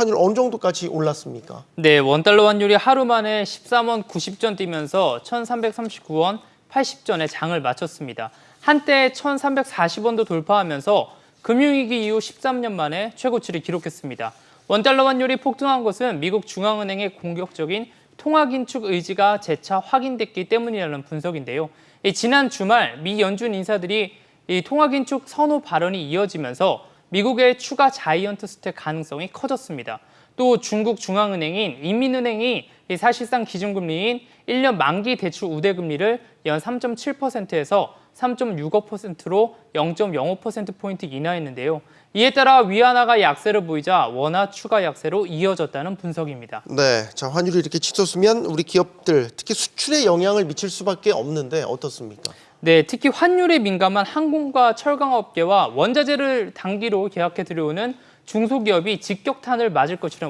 환율 어느 정도까지 올랐습니까? 네, 원달러 환율이 하루 만에 13원 90전 뛰면서 1,339원 80전에 장을 마쳤습니다. 한때 1,340원도 돌파하면서 금융위기 이후 13년 만에 최고치를 기록했습니다. 원달러 환율이 폭등한 것은 미국 중앙은행의 공격적인 통화 긴축 의지가 재차 확인됐기 때문이라는 분석인데요. 이 지난 주말 미 연준 인사들이 이 통화 긴축 선호 발언이 이어지면서 미국의 추가 자이언트 스택 가능성이 커졌습니다. 또 중국 중앙은행인 인민은행이 이 사실상 기준금리인 1년 만기 대출 우대금리를 연 3.7%에서 3.65%로 0.05%포인트 인하했는데요. 이에 따라 위안화가 약세를 보이자 원화 추가 약세로 이어졌다는 분석입니다. 네, 자 환율이 이렇게 치솟으면 우리 기업들 특히 수출에 영향을 미칠 수밖에 없는데 어떻습니까? 네, 특히 환율에 민감한 항공과 철강업계와 원자재를 단기로 계약해 들여오는 중소기업이 직격탄을 맞을 것이라는